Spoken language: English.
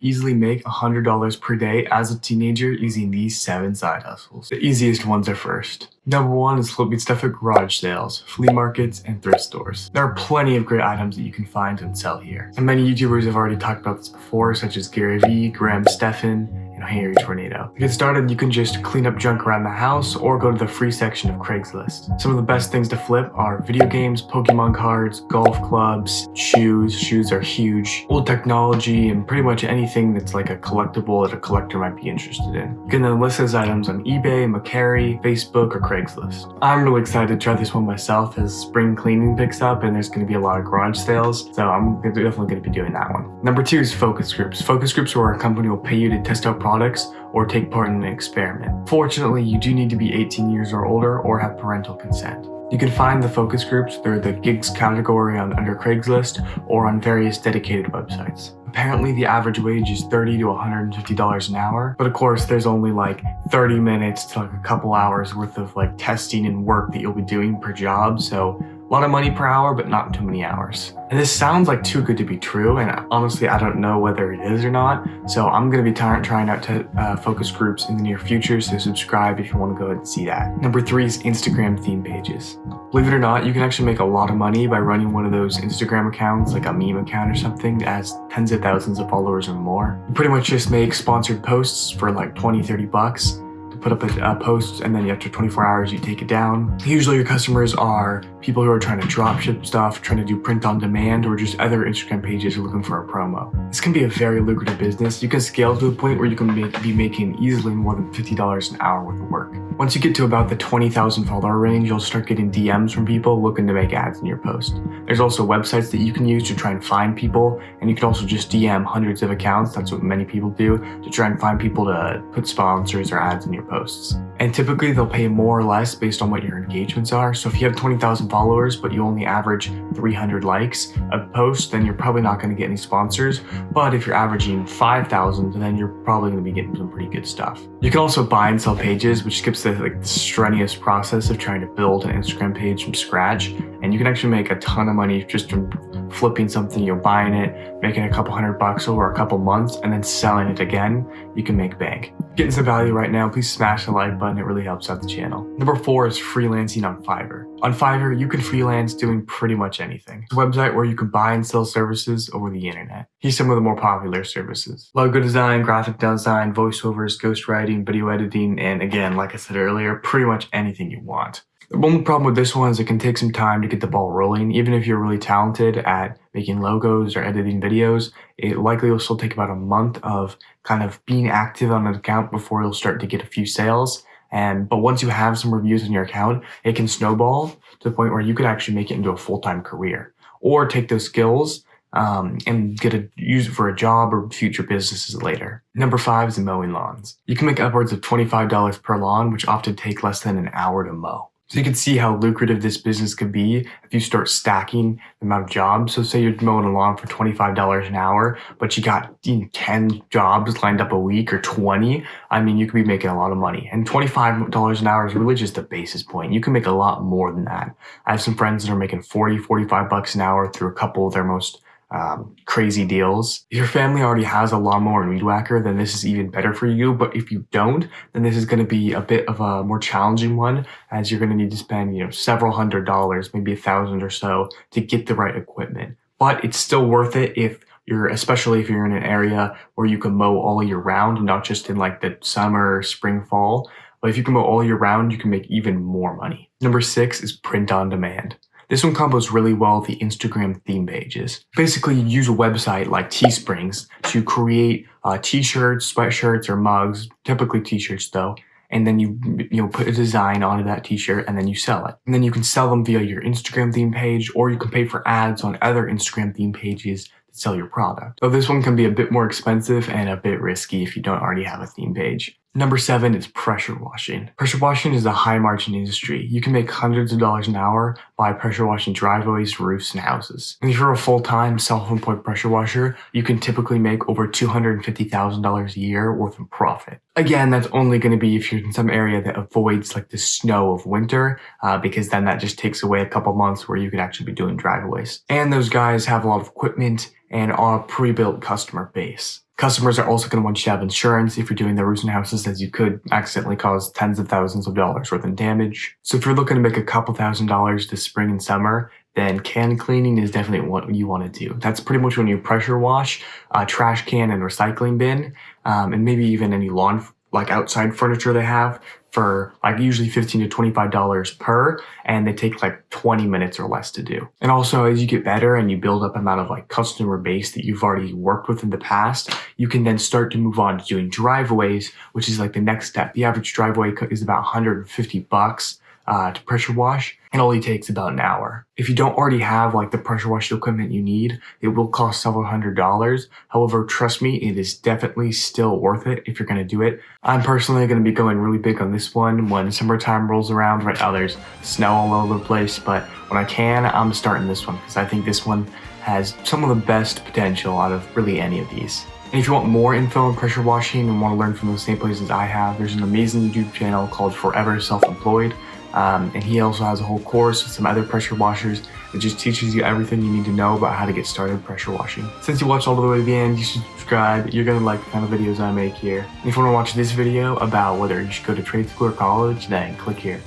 Easily make $100 per day as a teenager using these 7 side hustles. The easiest ones are first. Number one is flipping stuff at garage sales, flea markets, and thrift stores. There are plenty of great items that you can find and sell here. And many YouTubers have already talked about this before, such as Gary Vee, Graham Stephan, and Henry Tornado. To get started, you can just clean up junk around the house or go to the free section of Craigslist. Some of the best things to flip are video games, Pokemon cards, golf clubs, shoes. Shoes are huge. Old technology and pretty much anything that's like a collectible that a collector might be interested in. You can then list those items on eBay, Mercari, Facebook, or Craigslist. I'm really excited to try this one myself as spring cleaning picks up and there's going to be a lot of garage sales, so I'm definitely going to be doing that one. Number two is focus groups. Focus groups where a company will pay you to test out products or take part in an experiment. Fortunately, you do need to be 18 years or older or have parental consent. You can find the focus groups through the gigs category on under Craigslist or on various dedicated websites. Apparently the average wage is 30 to $150 an hour, but of course there's only like 30 minutes to like a couple hours worth of like testing and work that you'll be doing per job, so a lot of money per hour, but not too many hours. And this sounds like too good to be true, and honestly, I don't know whether it is or not, so I'm going to be trying out to uh, focus groups in the near future, so subscribe if you want to go ahead and see that. Number three is Instagram theme pages. Believe it or not, you can actually make a lot of money by running one of those Instagram accounts, like a meme account or something that has tens of thousands of followers or more. You pretty much just make sponsored posts for like 20, 30 bucks put up a, a, post and then after 24 hours you take it down. Usually your customers are people who are trying to drop ship stuff, trying to do print on demand, or just other Instagram pages looking for a promo. This can be a very lucrative business. You can scale to a point where you can make, be making easily more than $50 an hour worth of work. Once you get to about the 20,000 follower range, you'll start getting DMs from people looking to make ads in your post. There's also websites that you can use to try and find people, and you can also just DM hundreds of accounts, that's what many people do, to try and find people to put sponsors or ads in your posts. And typically they'll pay more or less based on what your engagements are. So if you have 20,000 followers, but you only average 300 likes a post, then you're probably not going to get any sponsors. But if you're averaging 5,000, then you're probably going to be getting some pretty good stuff. You can also buy and sell pages, which skips the, like, the strenuous process of trying to build an Instagram page from scratch. And you can actually make a ton of money just from flipping something, you're buying it, making a couple hundred bucks over a couple months, and then selling it again, you can make bank. Getting some value right now, please smash the like button, it really helps out the channel. Number four is freelancing on Fiverr. On Fiverr, you can freelance doing pretty much anything. It's a website where you can buy and sell services over the internet. Here's some of the more popular services. Logo design, graphic design, voiceovers, ghostwriting, video editing, and again, like I said earlier, pretty much anything you want. The only problem with this one is it can take some time to get the ball rolling. Even if you're really talented at making logos or editing videos, it likely will still take about a month of kind of being active on an account before you'll start to get a few sales. And but once you have some reviews on your account, it can snowball to the point where you could actually make it into a full-time career or take those skills um, and get a use it for a job or future businesses later. Number five is mowing lawns. You can make upwards of $25 per lawn, which often take less than an hour to mow. So you can see how lucrative this business could be if you start stacking the amount of jobs. So say you're mowing a lawn for $25 an hour, but you got you know, 10 jobs lined up a week or 20. I mean, you could be making a lot of money. And $25 an hour is really just the basis point. You can make a lot more than that. I have some friends that are making 40, 45 bucks an hour through a couple of their most um, crazy deals. If your family already has a lawnmower and weed whacker, then this is even better for you. But if you don't, then this is going to be a bit of a more challenging one as you're going to need to spend, you know, several hundred dollars, maybe a thousand or so to get the right equipment. But it's still worth it if you're, especially if you're in an area where you can mow all year round, not just in like the summer, spring, fall. But if you can mow all year round, you can make even more money. Number six is print on demand. This one combos really well with the Instagram theme pages. Basically, you use a website like Teesprings to create uh, t-shirts, sweatshirts, or mugs, typically t-shirts though, and then you you know put a design onto that t-shirt and then you sell it. And then you can sell them via your Instagram theme page or you can pay for ads on other Instagram theme pages to sell your product. Though this one can be a bit more expensive and a bit risky if you don't already have a theme page. Number seven is pressure washing. Pressure washing is a high margin industry. You can make hundreds of dollars an hour by pressure washing driveways, roofs, and houses. And if you're a full-time self-employed pressure washer, you can typically make over $250,000 a year worth of profit. Again, that's only going to be if you're in some area that avoids like the snow of winter, uh, because then that just takes away a couple months where you could actually be doing driveways. And those guys have a lot of equipment and are a pre-built customer base. Customers are also going to want you to have insurance if you're doing the roofs and houses as you could accidentally cause tens of thousands of dollars worth of damage. So if you're looking to make a couple thousand dollars this spring and summer, then can cleaning is definitely what you want to do. That's pretty much when you pressure wash, a trash can and recycling bin, um, and maybe even any lawn like outside furniture they have for like usually 15 to 25 dollars per and they take like 20 minutes or less to do. And also as you get better and you build up amount of like customer base that you've already worked with in the past you can then start to move on to doing driveways which is like the next step. The average driveway is about 150 bucks uh, to pressure wash and only takes about an hour. If you don't already have like the pressure wash equipment you need, it will cost several hundred dollars. However, trust me, it is definitely still worth it if you're going to do it. I'm personally going to be going really big on this one when summertime rolls around. Right now there's snow all over the place, but when I can, I'm starting this one because I think this one has some of the best potential out of really any of these. And if you want more info on pressure washing and want to learn from the same places I have, there's an amazing YouTube channel called Forever Self-Employed. Um, and he also has a whole course with some other pressure washers that just teaches you everything you need to know about how to get started pressure washing. Since you watched all the way to the end, you should subscribe. You're gonna like the kind of videos I make here. And if you wanna watch this video about whether you should go to trade school or college, then click here.